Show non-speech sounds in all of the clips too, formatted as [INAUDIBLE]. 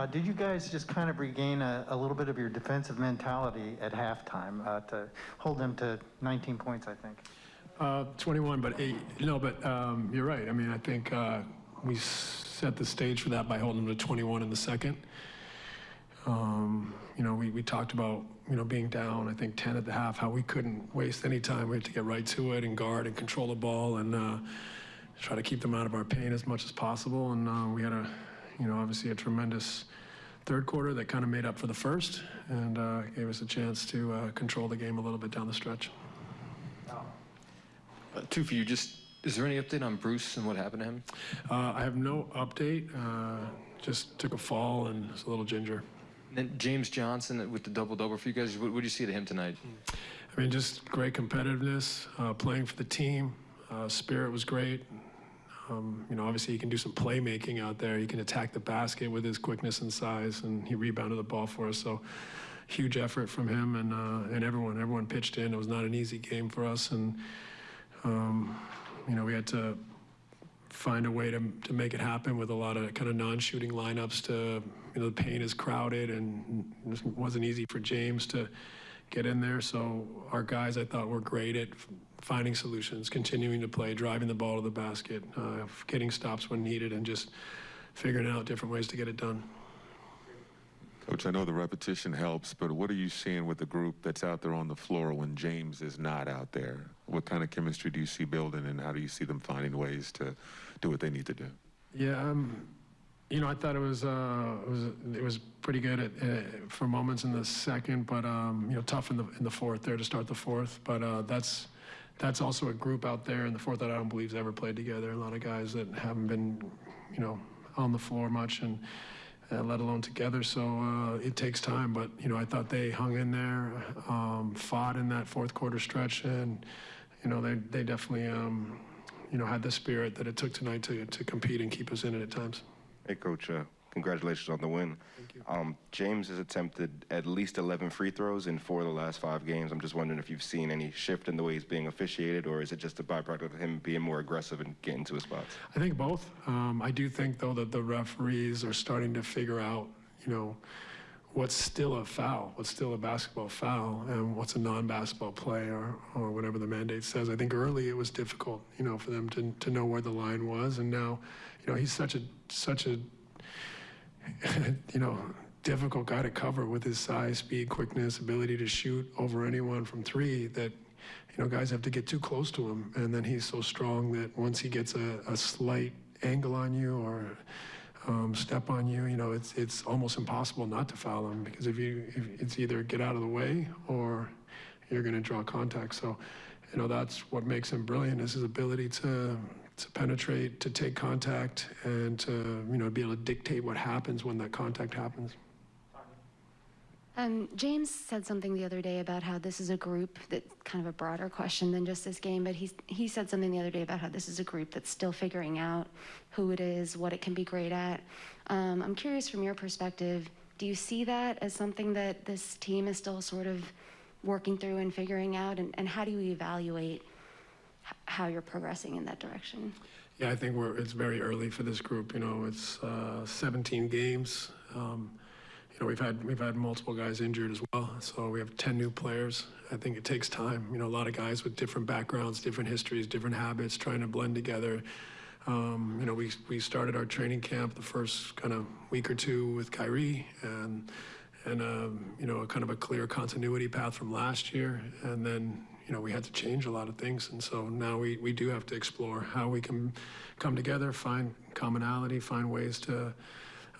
Uh, Did you guys just kind of regain a a little bit of your defensive mentality at halftime uh, to hold them to 19 points, I think? Uh, 21, but, eight- no, but um, you're right. I mean, I think uh, we set the stage for that by holding them to 21 in the second. Um, You know, we, we talked about, you know, being down, I think 10 at the half, how we couldn't waste any time. We had to get right to it and guard and control the ball and uh, try to keep them out of our pain as much as possible. And uh, we had a, you know, obviously a tremendous third quarter that kind of made up for the first and uh, gave us a chance to uh, control the game a little bit down the stretch. Uh, Two for you, just, is there any update on Bruce and what happened to him? Uh, I have no update. Uh, just took a fall and is a little ginger. And Then James Johnson with the double-double for you guys, what what did you see to him tonight? I mean, just great competitiveness, uh, playing for the team. Uh, spirit was great. Um, you know, obviously he can do some playmaking out there. He can attack the basket with his quickness and size, and he rebounded the ball for us. So, huge effort from him and uh, and everyone. Everyone pitched in. It was not an easy game for us, and um, you know, we had to find a way to, to make it happen with a lot of kind of non-shooting lineups to, you know, the paint is crowded and it wasn't easy for James to get in there. So our guys, I thought, were great at finding solutions, continuing to play, driving the ball to the basket, uh, getting stops when needed, and just figuring out different ways to get it done. Coach, I know the repetition helps, but what are you seeing with the group that's out there on the floor when James is not out there? What kind of chemistry do you see building, and how do you see them finding ways to do what they need to do? Yeah, um, you know, I thought it was uh, it was it was pretty good at, uh, for moments in the second, but um, you know, tough in the in the fourth there to start the fourth. But uh, that's that's also a group out there in the fourth that I don't believe's ever played together. A lot of guys that haven't been, you know, on the floor much and. Uh, let alone together, so uh, it takes time. But you know, I thought they hung in there, um, fought in that fourth quarter stretch, and you know, they they definitely um, you know, had the spirit that it took tonight to, to compete and keep us in it at times. Hey, Coach. Uh, congratulations on the win. Thank you. Um, James has attempted at least 11 free throws in four of the last five games. I'm just wondering if you've seen any shift in the way he's being officiated, or is it just a byproduct of him being more aggressive and getting to his spots? I think both. Um, I do think, though, that the referees are starting to figure out, you know, what's still a foul, what's still a basketball foul, and what's a non-basketball play, or, or whatever the mandate says. I think early it was difficult, you know, for them to, to know where the line was, and now, you know, he's such a such a [LAUGHS] you know, difficult guy to cover with his size, speed, quickness, ability to shoot over anyone from three that, you know, guys have to get too close to him. And then he's so strong that once he gets a, a slight angle on you or um, step on you, you know, it's, it's almost impossible not to foul him because if you, if it's either get out of the way or you're going to draw contact. So, you know, that's what makes him brilliant is his ability to to penetrate, to take contact, and to you know be able to dictate what happens when that contact happens. Um, James said something the other day about how this is a group that kind of a broader question than just this game, but he's, he said something the other day about how this is a group that's still figuring out who it is, what it can be great at. Um, I'm curious from your perspective, do you see that as something that this team is still sort of working through and figuring out, and, and how do you evaluate how you're progressing in that direction? Yeah, I think we're it's very early for this group. You know, it's uh, 17 games. Um, you know, we've had we've had multiple guys injured as well, so we have 10 new players. I think it takes time. You know, a lot of guys with different backgrounds, different histories, different habits, trying to blend together. Um, you know, we we started our training camp the first kind of week or two with Kyrie and and um, you know, a kind of a clear continuity path from last year, and then you know we had to change a lot of things, and so now we we do have to explore how we can come together, find commonality, find ways to.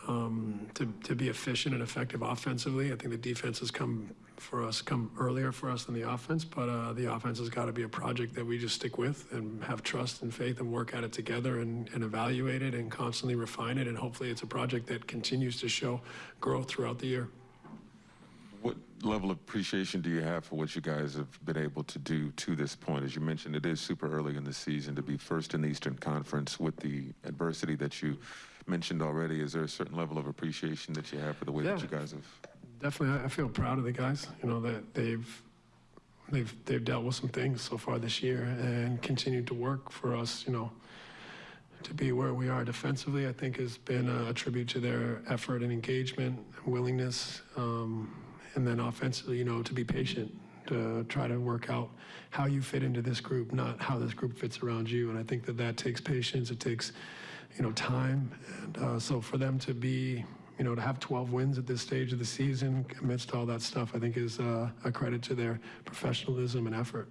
Um, to, to be efficient and effective offensively. I think the defense has come for us, come earlier for us than the offense, but uh, the offense has got to be a project that we just stick with and have trust and faith and work at it together and, and evaluate it and constantly refine it. And hopefully it's a project that continues to show growth throughout the year. What level of appreciation do you have for what you guys have been able to do to this point? As you mentioned, it is super early in the season to be first in the Eastern Conference with the adversity that you mentioned already. Is there a certain level of appreciation that you have for the way that you guys have? Definitely, I- feel proud of the guys. You know that they've they've they've dealt with some things so far this year and continued to work for us. You know, to be where we are defensively, I think has been a, a tribute to their effort and engagement and willingness. Um, and then offensively, you know, to be patient, to try to work out how you fit into this group, not how this group fits around you. And I think that that takes patience. It takes, you know, time. And uh, so for them to be, you know, to have 12 wins at this stage of the season amidst all that stuff, I think is uh, a credit to their professionalism and effort.